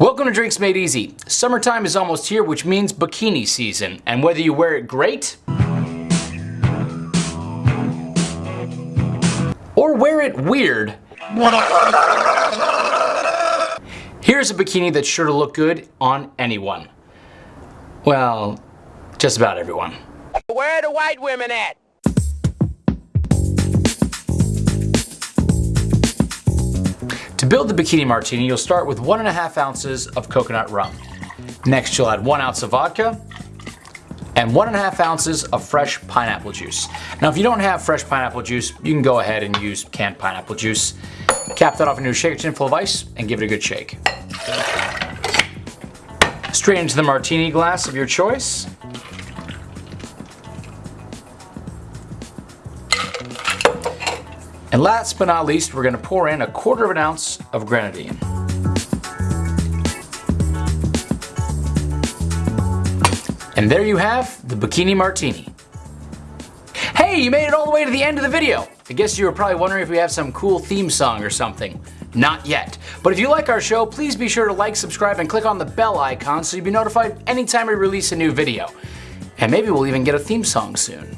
Welcome to Drinks Made Easy. Summertime is almost here, which means bikini season. And whether you wear it great, or wear it weird, here's a bikini that's sure to look good on anyone. Well, just about everyone. Where are the white women at? Build the bikini martini, you'll start with one and a half ounces of coconut rum. Next, you'll add one ounce of vodka and one and a half ounces of fresh pineapple juice. Now, if you don't have fresh pineapple juice, you can go ahead and use canned pineapple juice. Cap that off into a shaker tin full of ice and give it a good shake. Straight into the martini glass of your choice. And last but not least, we're gonna pour in a quarter of an ounce of grenadine. And there you have the Bikini Martini. Hey, you made it all the way to the end of the video. I guess you were probably wondering if we have some cool theme song or something. Not yet. But if you like our show, please be sure to like, subscribe, and click on the bell icon so you'll be notified anytime we release a new video. And maybe we'll even get a theme song soon.